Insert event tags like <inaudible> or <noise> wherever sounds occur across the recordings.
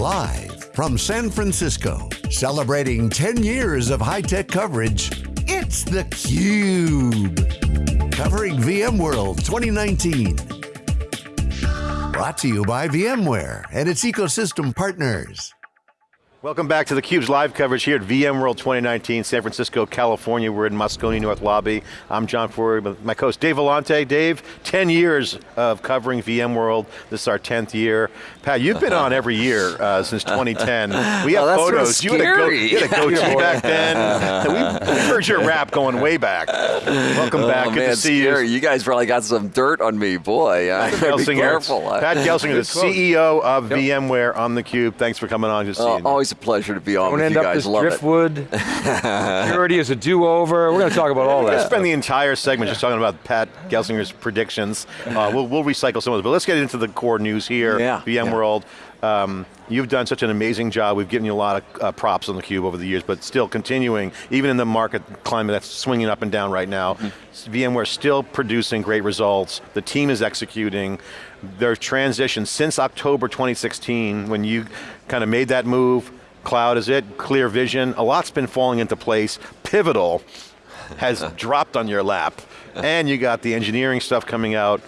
Live from San Francisco, celebrating 10 years of high-tech coverage, it's theCUBE. Covering VMworld 2019. Brought to you by VMware and its ecosystem partners. Welcome back to theCUBE's live coverage here at VMworld 2019, San Francisco, California. We're in Moscone North Lobby. I'm John Furrier, with my co-host Dave Vellante. Dave, 10 years of covering VMworld. This is our 10th year. Pat, you've been on every year uh, since 2010. We have oh, photos. Sort of you, had go, you, had a goatee back then. we, we heard your rap going way back. Welcome oh, back, man, good to see scary. you. You guys probably got some dirt on me, boy. I be careful. Pat Gelsinger, the CEO of yep. VMware on theCUBE. Thanks for coming on. Good to see you. Always a pleasure to be on Don't end you up guys. as Love driftwood. <laughs> Security is a do-over. We're going to talk about all We're that. going to spend the entire segment just talking about Pat Gelsinger's predictions. Uh, we'll, we'll, recycle some of it, but let's get into the core news here, yeah, VMworld. Yeah. Um, you've done such an amazing job. We've given you a lot of uh, props on theCUBE over the years, but still continuing, even in the market climate that's swinging up and down right now, mm -hmm. VMware still producing great results. The team is executing. Their transition since October 2016, when you kind of made that move, cloud is it, clear vision, a lot's been falling into place. Pivotal has <laughs> dropped on your lap, and you got the engineering stuff coming out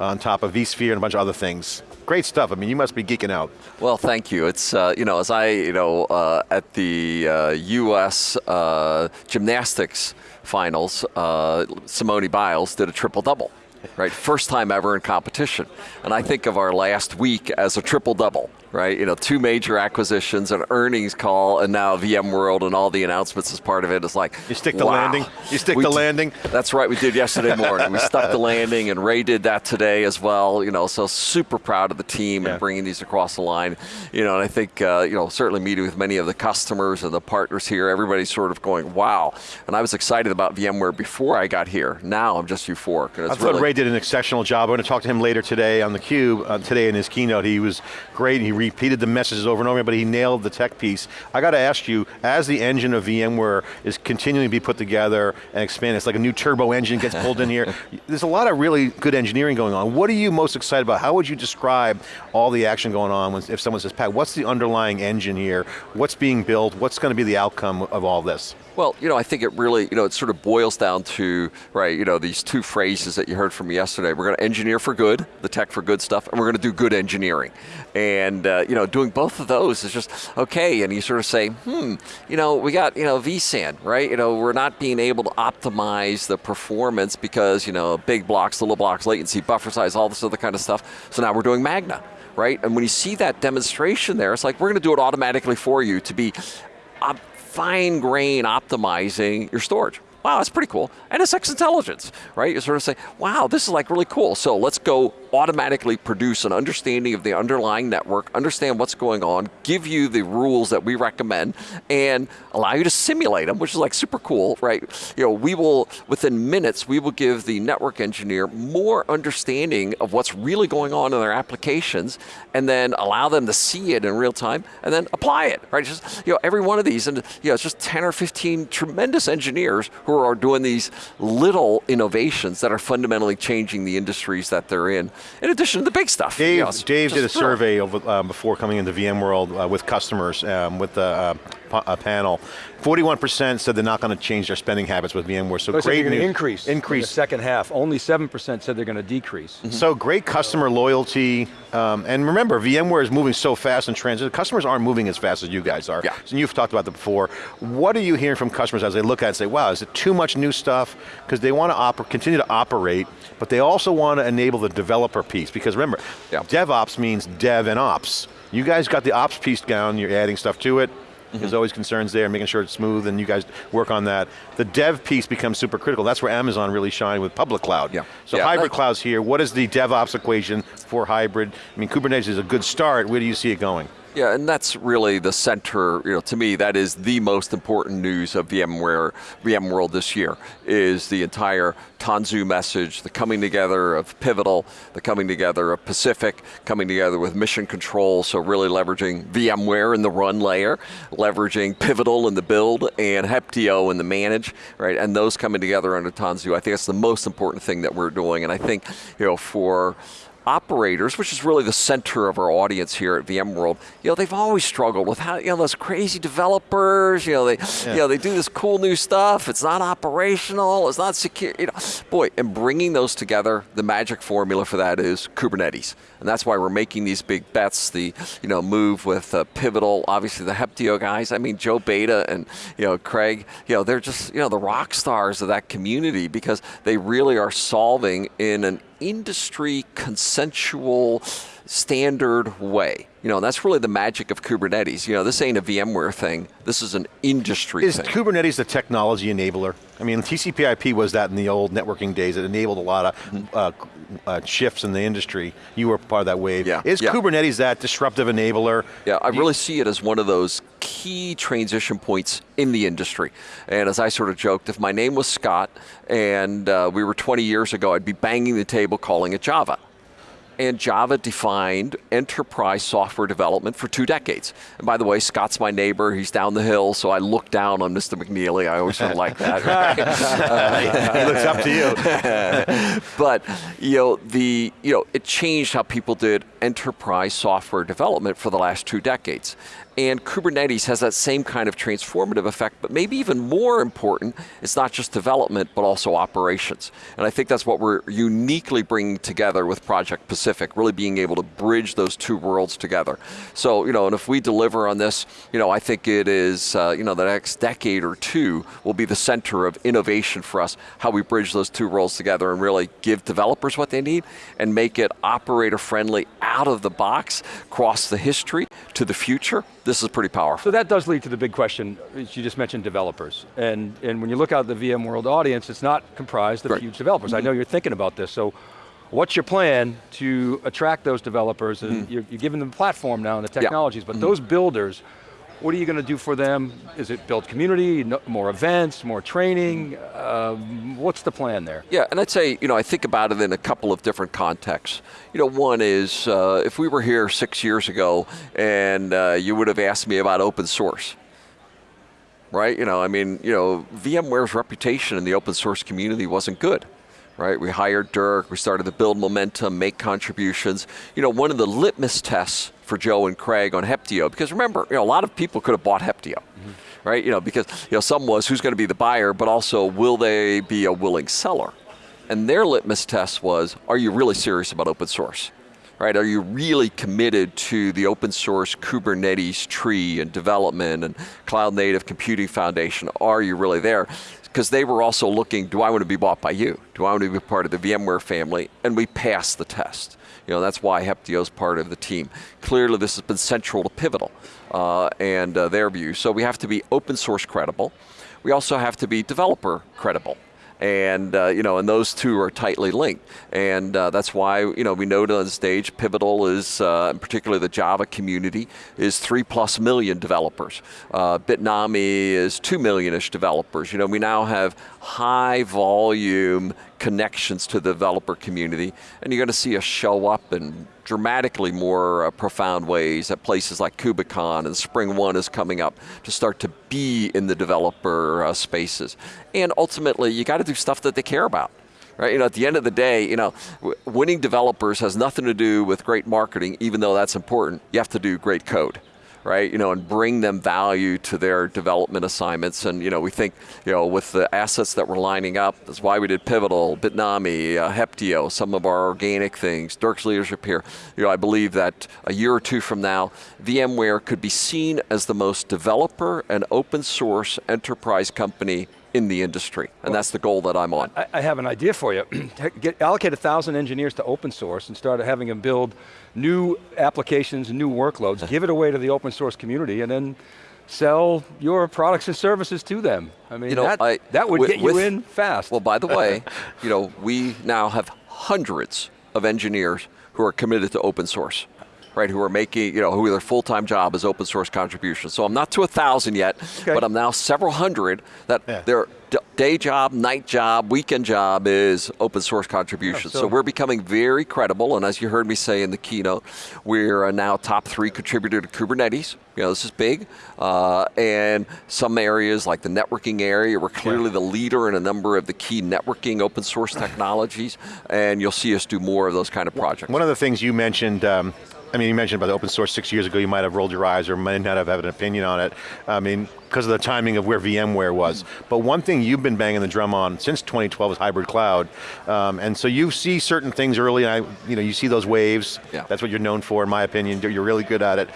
on top of vSphere and a bunch of other things. Great stuff, I mean, you must be geeking out. Well, thank you. It's, uh, you know, as I, you know, uh, at the uh, US uh, gymnastics finals, uh, Simone Biles did a triple double right? First time ever in competition. And I think of our last week as a triple double, right? You know, two major acquisitions, an earnings call, and now VMworld and all the announcements as part of it. It's like, You stick the wow. landing? You stick we the landing? That's right, we did yesterday <laughs> morning. we stuck the landing, and Ray did that today as well. You know, so super proud of the team yeah. and bringing these across the line. You know, and I think, uh, you know, certainly meeting with many of the customers and the partners here, everybody's sort of going, wow. And I was excited about VMware before I got here. Now I'm just euphoric. And it's I thought really, Ray did an exceptional job. We're going to talk to him later today on theCUBE. Uh, today in his keynote, he was great. He repeated the messages over and over, but he nailed the tech piece. I got to ask you, as the engine of VMware is continuing to be put together and expanded, it's like a new turbo engine gets pulled in here. <laughs> There's a lot of really good engineering going on. What are you most excited about? How would you describe all the action going on when, if someone says, Pat, what's the underlying engine here? What's being built? What's going to be the outcome of all this? Well, you know, I think it really, you know, it sort of boils down to, right, you know, these two phrases that you heard from me yesterday. We're going to engineer for good, the tech for good stuff, and we're going to do good engineering. And, uh, you know, doing both of those is just, okay, and you sort of say, hmm, you know, we got, you know, vSAN, right? You know, we're not being able to optimize the performance because, you know, big blocks, little blocks, latency, buffer size, all this other kind of stuff. So now we're doing Magna right? And when you see that demonstration there, it's like we're going to do it automatically for you to be fine grain optimizing your storage. Wow, that's pretty cool. NSX intelligence, right? You sort of say, wow, this is like really cool. So let's go automatically produce an understanding of the underlying network, understand what's going on, give you the rules that we recommend, and allow you to simulate them, which is like super cool, right? You know, we will, within minutes, we will give the network engineer more understanding of what's really going on in their applications, and then allow them to see it in real time, and then apply it, right? Just, you know, every one of these, and you know, it's just 10 or 15 tremendous engineers who are doing these little innovations that are fundamentally changing the industries that they're in, in addition to the big stuff. Dave, you know, Dave did a survey over, uh, before coming into VMworld uh, with customers, um, with the uh, a panel. 41% said they're not going to change their spending habits with VMware, so Those great news. increase Increase. in second half. Only 7% said they're going to decrease. Mm -hmm. So great customer loyalty, um, and remember, VMware is moving so fast in transit, customers aren't moving as fast as you guys are. Yeah. So you've talked about that before. What are you hearing from customers as they look at it and say, wow, is it too much new stuff? Because they want to continue to operate, but they also want to enable the developer piece, because remember, yeah. DevOps means dev and ops. You guys got the ops piece down, you're adding stuff to it, Mm -hmm. There's always concerns there, making sure it's smooth, and you guys work on that. The dev piece becomes super critical. That's where Amazon really shine with public cloud. Yeah. So yeah. hybrid cloud's here. What is the DevOps equation for hybrid? I mean, Kubernetes is a good start. Where do you see it going? Yeah, and that's really the center, you know, to me, that is the most important news of VMware, VMworld this year, is the entire Tanzu message, the coming together of Pivotal, the coming together of Pacific, coming together with Mission Control, so really leveraging VMware in the run layer, leveraging Pivotal in the build, and Heptio in the manage, right, and those coming together under Tanzu. I think that's the most important thing that we're doing, and I think, you know, for operators, which is really the center of our audience here at VMworld, you know, they've always struggled with how, you know, those crazy developers, you know, they, yeah. you know, they do this cool new stuff, it's not operational, it's not secure, you know. Boy, and bringing those together, the magic formula for that is Kubernetes. And that's why we're making these big bets, the, you know, move with uh, Pivotal, obviously the Heptio guys, I mean, Joe Beda and, you know, Craig, you know, they're just, you know, the rock stars of that community because they really are solving in an industry consensual standard way. You know, that's really the magic of Kubernetes. You know, this ain't a VMware thing. This is an industry is thing. Is Kubernetes the technology enabler? I mean, TCP IP was that in the old networking days. It enabled a lot of mm -hmm. uh, uh, shifts in the industry. You were part of that wave. Yeah. Is yeah. Kubernetes that disruptive enabler? Yeah, I really see it as one of those key transition points in the industry. And as I sort of joked, if my name was Scott and uh, we were 20 years ago, I'd be banging the table calling it Java and Java defined enterprise software development for two decades. And by the way, Scott's my neighbor, he's down the hill, so I look down on Mr. McNealy, I always sort of like that. Right? <laughs> he looks up to you. <laughs> but, you know, the, you know, it changed how people did enterprise software development for the last two decades. And Kubernetes has that same kind of transformative effect, but maybe even more important, it's not just development, but also operations. And I think that's what we're uniquely bringing together with Project Pacific, really being able to bridge those two worlds together. So, you know, and if we deliver on this, you know, I think it is, uh, you know, the next decade or two will be the center of innovation for us, how we bridge those two worlds together and really give developers what they need and make it operator friendly out of the box, cross the history to the future this is pretty powerful. So that does lead to the big question, you just mentioned developers. And, and when you look out the VMworld audience, it's not comprised of right. huge developers. Mm -hmm. I know you're thinking about this, so what's your plan to attract those developers? And mm -hmm. you're, you're, giving them a platform now and the technologies, yeah. but mm -hmm. those builders, what are you going to do for them? Is it build community, more events, more training? Um, what's the plan there? Yeah, and I'd say, you know, I think about it in a couple of different contexts. You know, one is, uh, if we were here six years ago and uh, you would have asked me about open source, right? You know, I mean, you know, VMware's reputation in the open source community wasn't good right? We hired Dirk, we started to build momentum, make contributions. You know, one of the litmus tests for Joe and Craig on Heptio, because remember, you know, a lot of people could have bought Heptio, mm -hmm. right? You know, because you know, some was who's going to be the buyer, but also will they be a willing seller? And their litmus test was, are you really serious about open source? Right, are you really committed to the open source Kubernetes tree and development and cloud native computing foundation? Are you really there? Because they were also looking, do I want to be bought by you? Do I want to be part of the VMware family? And we passed the test. You know, that's why Heptio is part of the team. Clearly this has been central to Pivotal uh, and uh, their view. So we have to be open source credible. We also have to be developer credible and uh, you know, and those two are tightly linked, and uh, that's why you know we noted on stage Pivotal is, uh, particularly the Java community, is three plus million developers. Uh, Bitnami is two million-ish developers. You know, we now have high volume connections to the developer community, and you're going to see us show up in dramatically more uh, profound ways at places like KubeCon and SpringOne is coming up to start to be in the developer uh, spaces. And ultimately, you got to do stuff that they care about. Right, you know, at the end of the day, you know, winning developers has nothing to do with great marketing, even though that's important. You have to do great code right? You know, and bring them value to their development assignments. And you know, we think, you know, with the assets that we're lining up, that's why we did Pivotal, Bitnami, uh, Heptio, some of our organic things, Dirk's leadership here. You know, I believe that a year or two from now, VMware could be seen as the most developer and open source enterprise company in the industry, and well, that's the goal that I'm on. I, I have an idea for you. <clears throat> Get, allocate a thousand engineers to open source and start having them build new applications new workloads, uh-huh. give it away to the open source community, and then sell your products and services to them. I mean, you know, that, I, that would with, get you with, in fast. Well, by the way, <laughs> you know, we now have hundreds of engineers who are committed to open source right, who are making, you know, who their full-time job is open source contributions. So I'm not to a thousand yet, okay. but I'm now several hundred that yeah. they're day job, night job, weekend job is open source contributions. Yeah, so, so we're becoming very credible, and as you heard me say in the keynote, we're now top three contributor to Kubernetes. You know, this is big. Uh, and some areas like the networking area, we're clearly the leader in a number of the key networking open source technologies, and you'll see us do more of those kind of projects. One of the things you mentioned, um, I mean, you mentioned about the open source six years ago, you might have rolled your eyes or might not have had an opinion on it. I mean, because of the timing of where VMware was. But one thing you've been banging the drum on since 2012 is hybrid cloud. Um, and so you see certain things early, and I, you know, you see those waves. Yeah. That's what you're known for, in my opinion. You're really good at it.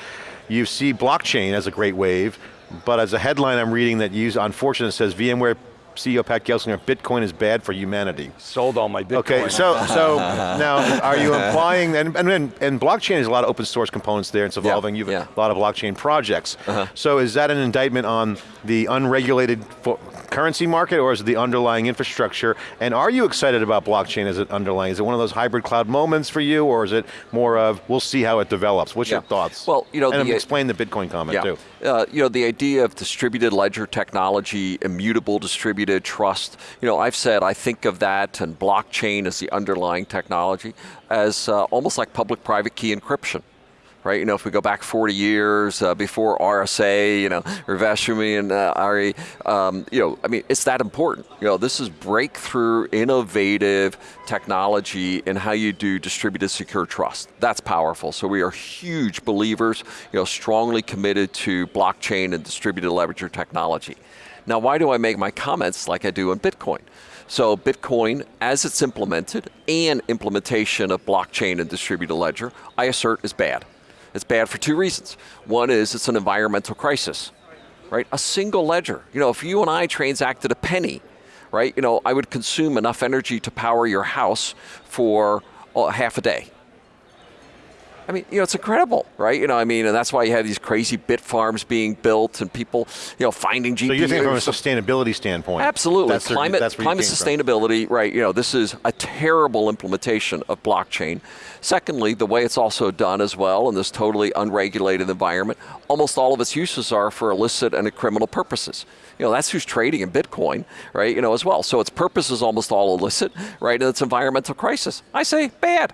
You see blockchain as a great wave, but as a headline I'm reading that you, unfortunately, says VMware CEO Pat Gelsinger, Bitcoin is bad for humanity. Sold all my Bitcoin. Okay, so <laughs> so now are you implying, and, and, and blockchain has a lot of open source components there, it's evolving, Yeah, you've yeah. a lot of blockchain projects. Uh-huh. So is that an indictment on the unregulated currency market or is it the underlying infrastructure? And are you excited about blockchain as an underlying? Is it one of those hybrid cloud moments for you or is it more of, we'll see how it develops? What's your thoughts? Well, you know, and the- explain the Bitcoin comment Yeah, too. uh, you know, the idea of distributed ledger technology, immutable distributed trust, you know, I've said I think of that and blockchain as the underlying technology as uh, almost like public-private key encryption. Right, you know, if we go back 40 years uh, before RSA, you know, Rivashumi and uh, Ari, um, you know, I mean, it's that important. You know, this is breakthrough, innovative technology in how you do distributed secure trust. That's powerful. So we are huge believers, you know, strongly committed to blockchain and distributed ledger technology. Now, why do I make my comments like I do on Bitcoin? So Bitcoin, as it's implemented, and implementation of blockchain and distributed ledger, I assert is bad. It's bad for two reasons. One is it's an environmental crisis, right? A single ledger. You know, if you and I transacted a penny, right, you know, I would consume enough energy to power your house for uh, half a day. I mean, you know, it's incredible, right? You know, I mean, and that's why you have these crazy bit farms being built and people, you know, finding GPUs. So you're thinking from a sustainability standpoint. Absolutely. That's climate climate came from. sustainability, right, you know, this is a terrible implementation of blockchain. Secondly, the way it's also done as well in this totally unregulated environment, almost all of its uses are for illicit and criminal purposes. You know, that's who's trading in Bitcoin, right, you know, as well. So its purpose is almost all illicit, right, and it's environmental crisis. I say bad.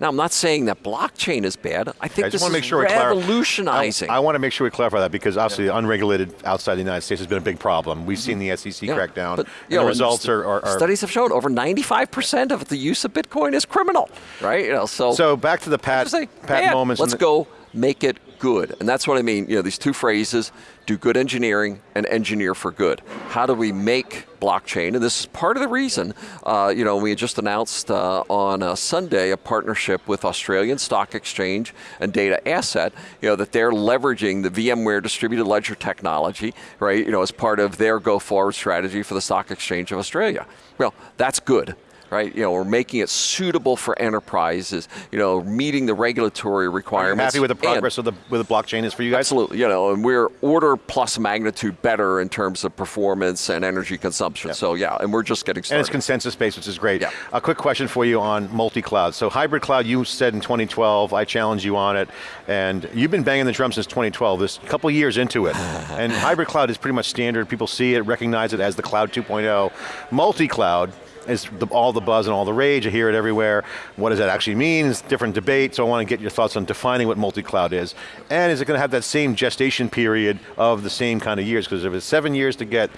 Now, I'm not saying that blockchain is bad. I think I this just want to is make sure revolutionizing. I, I want to make sure we clarify that because obviously unregulated outside the United States has been a big problem. We've mm-hmm. seen the SEC Yeah, crack down. but, you know, the results are, are, are Studies have shown over 95% of the use of Bitcoin is criminal, right? You know, so, So back to the Pat, say, Pat moments. Let's go make it good. And that's what I mean, you know, these two phrases, do good engineering and engineer for good. How do we make blockchain? And this is part of the reason, uh, you know, we just announced uh, on uh, Sunday a partnership with Australian Stock Exchange and Digital Asset, you know, that they're leveraging the VMware distributed ledger technology, right, you know, as part of their go forward strategy for the Stock Exchange of Australia. Well, that's good right? You know, we're making it suitable for enterprises, you know, meeting the regulatory requirements. happy with the and- progress of the with the blockchain is for you guys? Absolutely, you know, and we're order plus magnitude better in terms of performance and energy consumption. So yeah, and we're just getting started. And it's consensus based, which is great. Yeah. A quick question for you on multi-cloud. So hybrid cloud, you said in 2012, I challenged you on it, and you've been banging the drum since 2012, this couple years into it. <laughs> and hybrid cloud is pretty much standard, people see it, recognize it as the cloud 2.0. Multi-cloud is the, all the buzz and all the rage, I hear it everywhere. What does that actually mean? It's different debate, so I want to get your thoughts on defining what multi-cloud is. And is it going to have that same gestation period of the same kind of years? Because if it's seven years to get,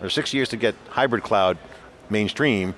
or six years to get hybrid cloud mainstream,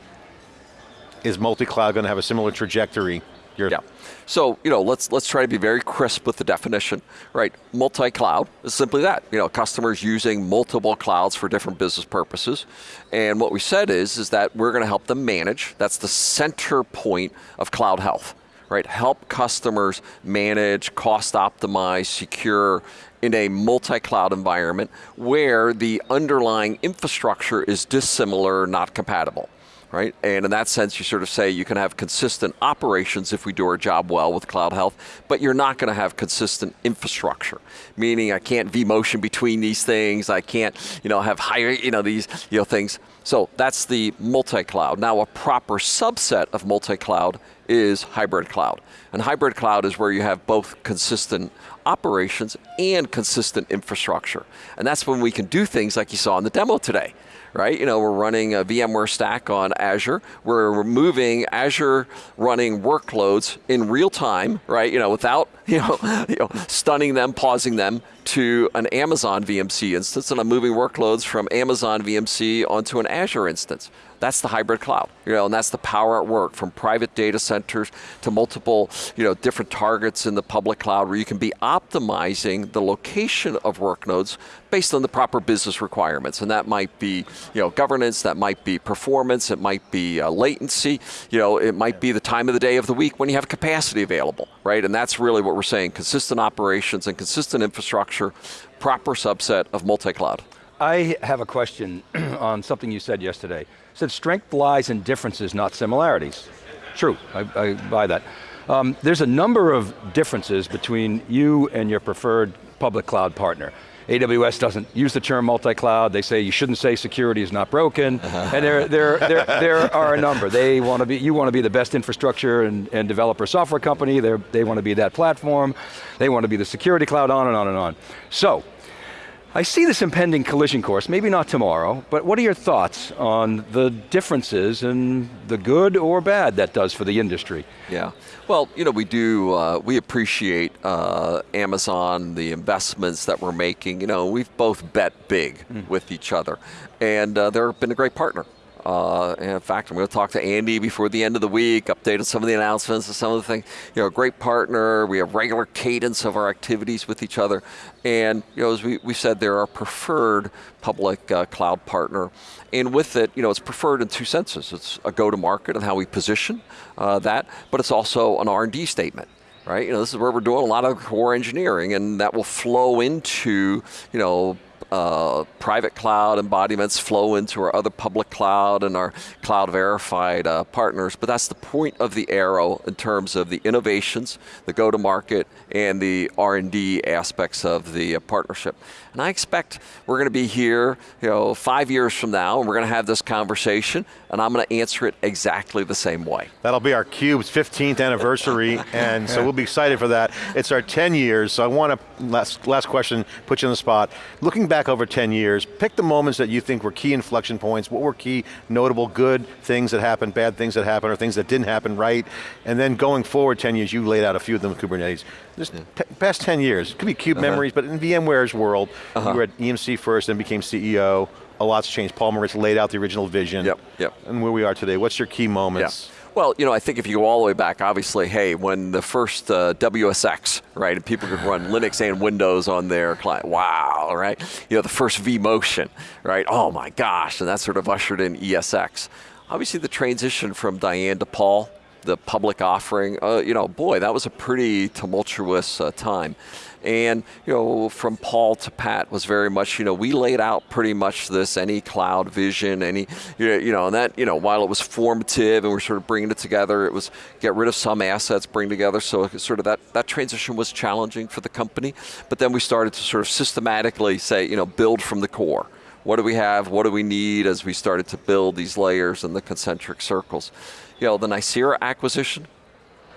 is multi-cloud going to have a similar trajectory? Your- Yeah. So you know, let's let's try to be very crisp with the definition, right? Multi-cloud is simply that. You know, customers using multiple clouds for different business purposes, and what we said is is that we're going to help them manage. That's the center point of CloudHealth, right? Help customers manage, cost optimize, secure in a multi-cloud environment where the underlying infrastructure is dissimilar, not compatible right? And in that sense, you sort of say you can have consistent operations if we do our job well with CloudHealth, but you're not going to have consistent infrastructure. Meaning, I can't vMotion between these things. I can't, you know, have higher, you know, these, you know, things. So that's the multi-cloud. Now, a proper subset of multi-cloud is hybrid cloud. And hybrid cloud is where you have both consistent operations and consistent infrastructure. And that's when we can do things like you saw in the demo today right? You know, we're running a VMware stack on Azure. We're moving Azure running workloads in real time, right? You know, without <laughs> you know, you know, stunning them, pausing them to an Amazon VMC instance, and I'm moving workloads from Amazon VMC onto an Azure instance. That's the hybrid cloud, you know, and that's the power at work from private data centers to multiple, you know, different targets in the public cloud where you can be optimizing the location of workloads based on the proper business requirements. And that might be, you know, governance, that might be performance, it might be uh, latency, you know, it might be the time of the day of the week when you have capacity available, right? And that's really what we're saying, consistent operations and consistent infrastructure, proper subset of multi-cloud. I have a question <clears throat> on something you said yesterday. You said strength lies in differences, not similarities. True, I, I buy that. Um, there's a number of differences between you and your preferred public cloud partner. AWS doesn't use the term multi-cloud, they say you shouldn't say security is not broken, and there, there, there, there are a number. They want to be, you want to be the best infrastructure and, and developer software company, They're, they want to be that platform, they want to be the security cloud, on and on and on. So, I see this impending collision course, maybe not tomorrow, but what are your thoughts on the differences and the good or bad that does for the industry? Yeah, well, you know, we do, uh, we appreciate uh, Amazon, the investments that we're making. You know, we've both bet big mm. with each other, and uh, they've been a great partner. Uh, in fact, I'm going to talk to Andy before the end of the week, update on some of the announcements and some of the things. You know, great partner. We have regular cadence of our activities with each other. And, you know, as we, we said, they're our preferred public uh, cloud partner. And with it, you know, it's preferred in two senses. It's a go-to-market and how we position uh, that, but it's also an R&D statement right? You know, this is where we're doing a lot of core engineering, and that will flow into, you know, uh, private cloud embodiments flow into our other public cloud and our cloud verified uh, partners, but that's the point of the arrow in terms of the innovations, the go-to-market, and the R&D aspects of the uh, partnership. And I expect we're going to be here you know, five years from now, and we're going to have this conversation, and I'm going to answer it exactly the same way. That'll be our CUBE's 15th anniversary, <laughs> and so we'll be excited for that. It's our 10 years, so I want to, last, last question, put you on the spot. Looking back over 10 years, pick the moments that you think were key inflection points, what were key notable good things that happened, bad things that happened, or things that didn't happen right, and then going forward 10 years, you laid out a few of them in Kubernetes. Just yeah. past 10 years, it could be CUBE uh -huh. memories, but in VMware's world, uh -huh. you were at EMC first, then became CEO, a lot's changed. Paul Maritz laid out the original vision, yep, yep. and where we are today. What's your key moments? Yeah. Well, you know, I think if you go all the way back, obviously, hey, when the first uh, WSX, right, and people could run <laughs> Linux and Windows on their client, wow, right? You know, the first vMotion, right? Oh my gosh, and that sort of ushered in ESX. Obviously, the transition from Diane to Paul, the public offering, uh, you know, boy, that was a pretty tumultuous uh, time. And you know, from Paul to Pat was very much, you know, we laid out pretty much this any cloud vision, any, you know, and that, you know, while it was formative and we're sort of bringing it together, it was get rid of some assets, bring together. So sort of that that transition was challenging for the company. But then we started to sort of systematically say, you know, build from the core what do we have, what do we need as we started to build these layers and the concentric circles. You know, the Nicira acquisition,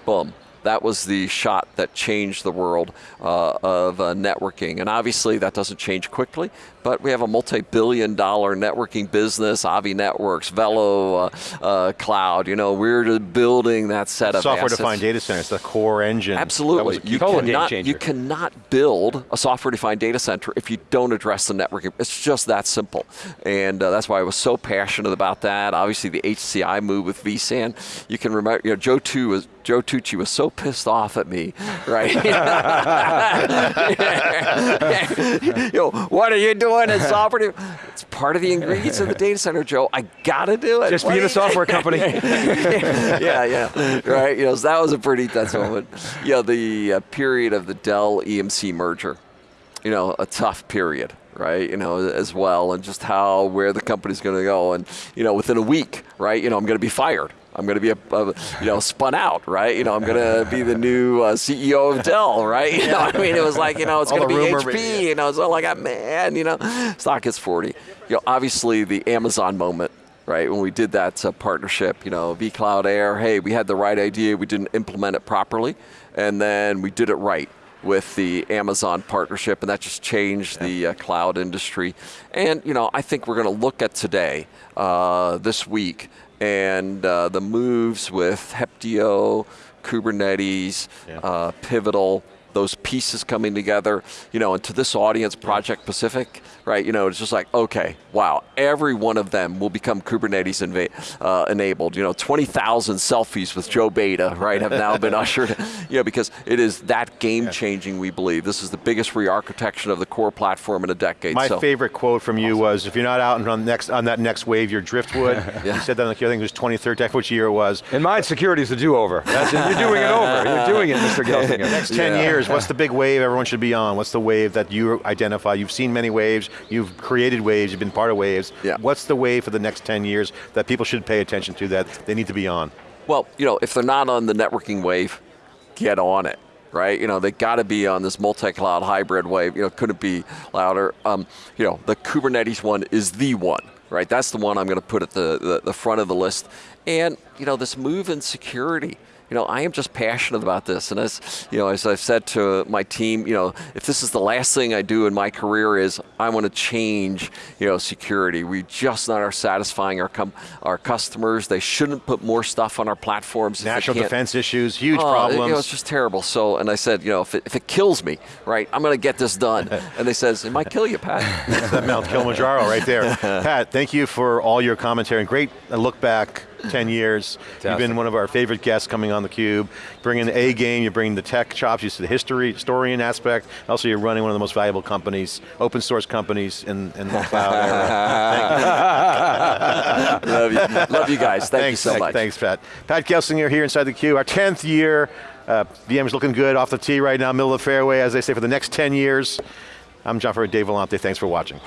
boom, that was the shot that changed the world uh, of uh, networking. And obviously that doesn't change quickly, but we have a multi-billion dollar networking business, Avi Networks, Velo uh, uh, Cloud, you know, we're building that set of Software-defined data centers, the core engine. Absolutely. You cannot, you cannot build a software-defined data center if you don't address the networking. It's just that simple. And uh, that's why I was so passionate about that. Obviously the HCI move with vSAN. You can remember, you know, Joe, too was, Joe Tucci was so pissed off at me, right? <laughs> <laughs> <laughs> you know, what are you doing? Doing in software. It's part of the ingredients of the data center, Joe. I got to do it. Just what being a software company. <laughs> yeah, yeah, right. You know, so that was a pretty intense moment. You know, the uh, period of the Dell EMC merger. You know, a tough period right? You know, as well, and just how where the company's going to go, and you know, within a week, right? You know, I'm going to be fired. I'm going to be a, a, you know spun out, right? You know, I'm going to be the new uh, CEO of Dell, right? <laughs> You know, I mean, it was like you know, it's <laughs> going to be HP. You know, so like, man, you know, stock is 40. You know, obviously the Amazon moment right? When we did that uh, partnership, you know, vCloud Air, hey, we had the right idea, we didn't implement it properly, and then we did it right with the Amazon partnership, and that just changed yeah. the uh, cloud industry. And you know, I think we're going to look at today, uh, this week, and uh, the moves with Heptio, Kubernetes, yeah. Uh, Pivotal, those pieces coming together, you know, and to this audience, Project Pacific, right? You know, it's just like, okay, wow, every one of them will become Kubernetes uh, enabled. You know, 20,000 selfies with Joe Beda, right, have now been <laughs> ushered, you know, because it is that game changing, we believe. This is the biggest re-architecture of the core platform in a decade. My so. favorite quote from you awesome. was, if you're not out on, next, on that next wave, you're driftwood. <laughs> yeah. You said that, like, I think it was 23rd, which year it was. In my security is a do-over. you're doing it over. You're doing it, Mr. <laughs> Gelsinger. next 10 yeah. years, what's the big wave everyone should be on? What's the wave that you identify? You've seen many waves, you've created waves, you've been part of waves. Yeah. What's the wave for the next 10 years that people should pay attention to that they need to be on? Well, you know, if they're not on the networking wave, get on it right? You know, they got to be on this multi-cloud hybrid wave. You know, couldn't be louder. Um, you know, the Kubernetes one is the one, right? That's the one I'm going to put at the, the, the front of the list. And you know, this move in security you know, I am just passionate about this. And as, you know, as I've said to my team, you know, if this is the last thing I do in my career is I want to change, you know, security. We just not are satisfying our, our customers. They shouldn't put more stuff on our platforms. National defense issues, huge oh, problems. You know, it's just terrible. So, and I said, you know, if it, if it kills me, right, I'm going to get this done. <laughs> and they says, it might kill you, Pat. <laughs> that Mount Kilimanjaro right there. <laughs> Pat, thank you for all your commentary. and Great look back 10 years. Fantastic. You've been one of our favorite guests coming on theCUBE. Bringing the A game, you bring the tech chops, you see the history, historian aspect. Also you're running one of the most valuable companies, open source companies in, in the cloud era. <laughs> <laughs> Love you. Love you guys, thank thanks, you so much. Thanks Pat. Pat Gelsinger here inside theCUBE, our 10th year. Uh, VM's looking good off the tee right now, middle of the fairway, as they say, for the next 10 years. I'm John Furrier, Dave Vellante, thanks for watching.